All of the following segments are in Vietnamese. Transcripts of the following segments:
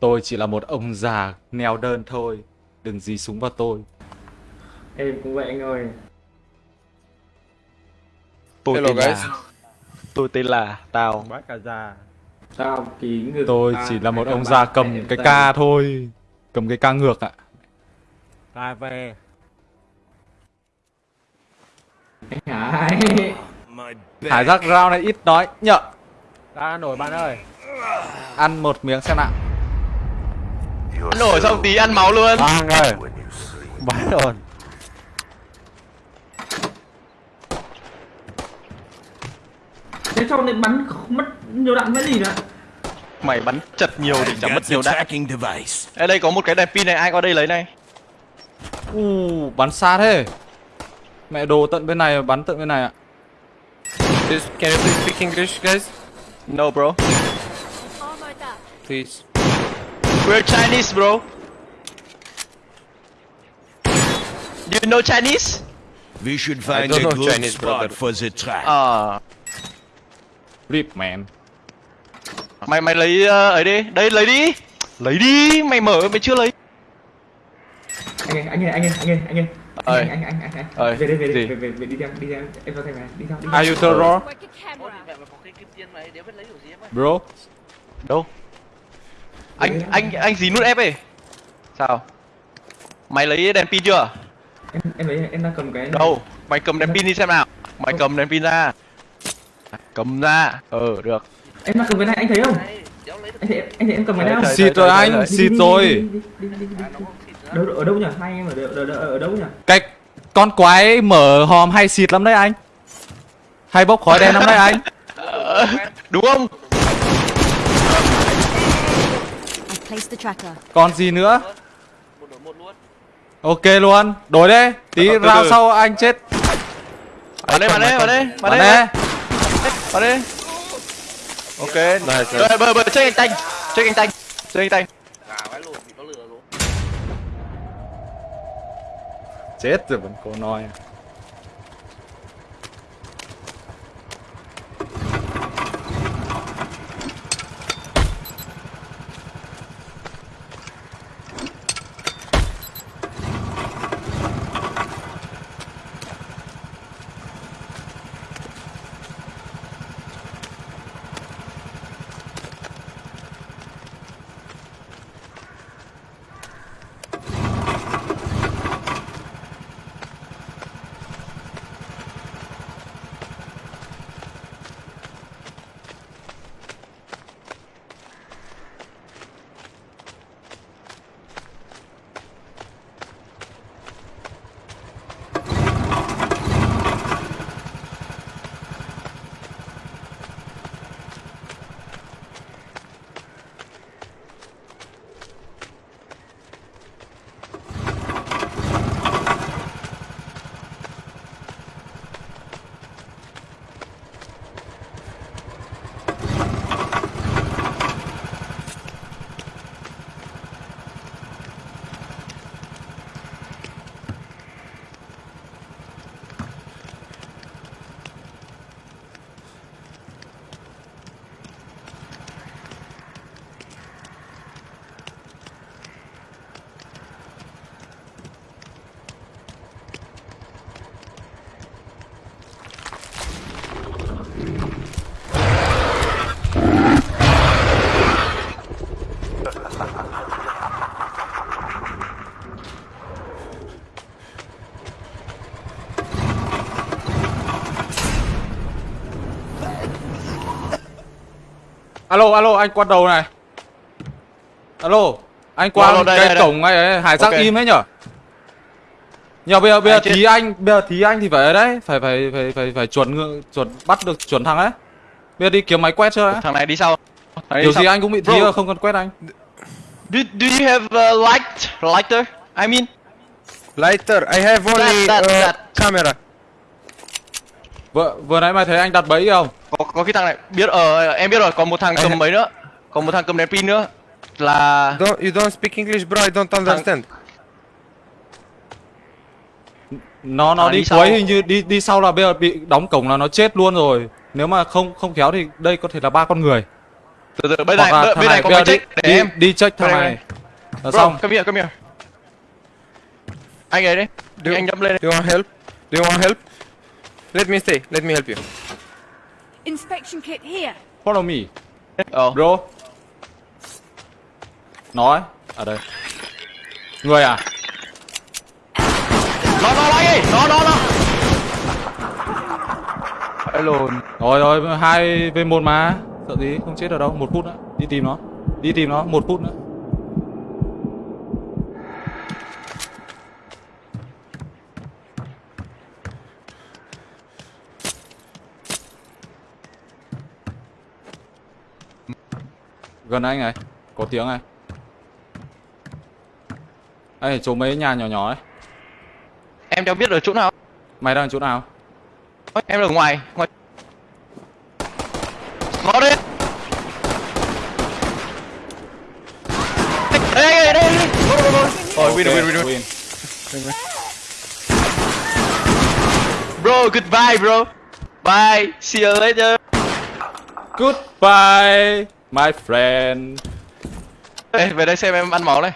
Tôi chỉ là một ông già neo đơn thôi. Đừng dí súng vào tôi. Em cũng vậy anh ơi. Tôi Hello tên guys. là... Tôi tên là Tao. Bác cả già Sao ký ngược Tôi à, chỉ là một ông già cầm cái ca thôi. Cầm cái ca ngược ạ. Cà về Anh Hải Hải giác rau này ít nói nhở. Ra nổi bạn ơi Ăn một miếng xem nào. Nổi xong tí ăn máu luôn Bang ơi Bắn rồi Thế sau này bắn mất nhiều đạn cái gì nữa Mày bắn chật nhiều thì chẳng mất nhiều đạn. Ê đây có một cái đèn pin này ai qua đây lấy này U bắn xa thế. Mẹ đồ tận bên này bắn tận bên này ạ. Can you please speak English, guys? No bro. Please. We're Chinese bro You know Chinese? We should find a good Chinese, spot brother. for the track. Ờ Rip man. Mày mày lấy ờ, ấy đi Đây lấy đi Lấy đi Mày mở mày chưa lấy Anh ơi, anh ơi, anh ơi, anh ơi, anh ơi Ơi. Anh, anh, anh, anh, anh, Ơi, Về đây, về gì? đây, về, về, về, đi theo, đi theo Em vào thằng này, đi theo, đi theo Are you terror? Work a camera. Bro. Đâu Anh anh anh gì nút F ấy Sao Mày lấy đèn pin chưa Em, em lấy, em đang cầm cái. Đâu Mày cầm đèn pin đi xem nào Mày cầm đèn pin ra Cầm ra Ờ được Em đang cầm cái này, anh thấy không? Anh thấy, anh thấy em cầm cái? Thấy, Xịt rồi anh, xịt rồi. Đâu, ở đâu nhỉ? Hai anh em ở, đâu- ở, đâu nhỉ? Cái con quái mở hòm hay xịt lắm đấy anh. Hay bốc khói đen lắm đấy anh. Đúng không I placed the tracker. Còn gì nữa? Ok luôn. Đổi đi. Tí từ sau anh chết. Vào đây vào đây vào đây vào Bắn đây đi. vào đây Ok Rồi bờ bờ chơi anh tanh Chơi anh tanh Chơi anh tanh Chết rồi vẫn cô nói. Alo alo anh qua đầu này. Alo, anh qua Alo, đây, cái đây, đây. cổng này ấy, Hải giác Ok. im ấy nhở? Nhờ bây giờ bây giờ thí anh, bây giờ thí anh thì phải ở đấy, phải phải phải phải phải chuẩn chuẩn bắt được chuẩn thằng ấy. Bây giờ đi kiếm máy quét chưa ấy. Thằng này đi sau Thằng này Điều đi sau. gì anh cũng bị thí Bro, rồi, không cần quét anh. Do, do you have uh, light lighter? I mean Lighter, I have only that, uh, that. camera. Vừa vừa nãy mày thấy anh đặt bẫy không? Có có cái thằng này biết ờ em biết rồi còn một thằng cầm mấy nữa còn một thằng cầm đèn pin nữa là Don't you don't speak English, bro? I don't understand. Nó nó À, đi đi cuối hình như đi đi sau là bây giờ bị đóng cổng là nó chết luôn rồi. Nếu mà không không khéo thì đây có thể là ba con người. từ từ bên này là bên, thằng bên này có bây máy giờ đi, check để đi, em đi check thằng này là xong come here come here anh ấy đấy Do, anh jump lên do you want help? Do you want help? Let me stay. Let me help you. Inspection kit here. follow me. Ờ. Bro. Nói. Ở đây. Người à? Nó nó anh ơi nó nó nó Phải lùn rồi rồi hai v một mà. Sợ gì? Không chết ở đâu. Một phút nữa. Đi tìm nó. Đi tìm nó. Một phút nữa gần anh này có tiếng này. Ê chỗ mấy nhà nhỏ nhỏ ấy. Em cho biết ở chỗ nào? Mày đang ở chỗ nào? Em ở ngoài ngoài. Nó đây đây đây đây đây Rồi, win, win, win, win. Bro, goodbye, bro. Bye. See you later. Goodbye, my friend. Ê, về đây xem em ăn máu này.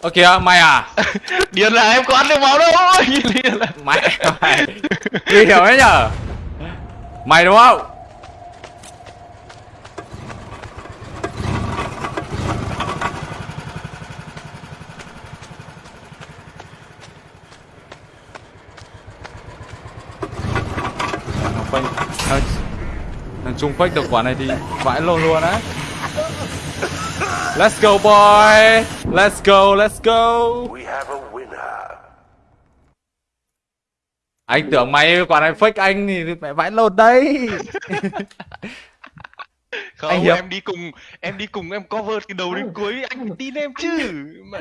Ơ kìa, mày à? Điền là em có ăn được máu đâu. Điền là... Mày, mày. Nguy hiểm đấy nhở? Mày đúng không? Phanh, thằng, Trung fake được quả này thì vãi lồn luôn á. Let's go boy. Let's go, let's go. We have a winner. Anh tưởng mày quả này fake anh thì mẹ vãi lồn đấy. Không, Anh em đi cùng, em đi cùng em cover từ đầu đến cuối, anh phải tin em chứ. Mẹ.